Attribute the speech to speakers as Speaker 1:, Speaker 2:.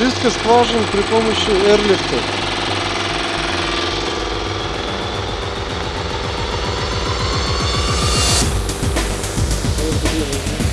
Speaker 1: Чистка скважин при помощи эрлифта. Thank you.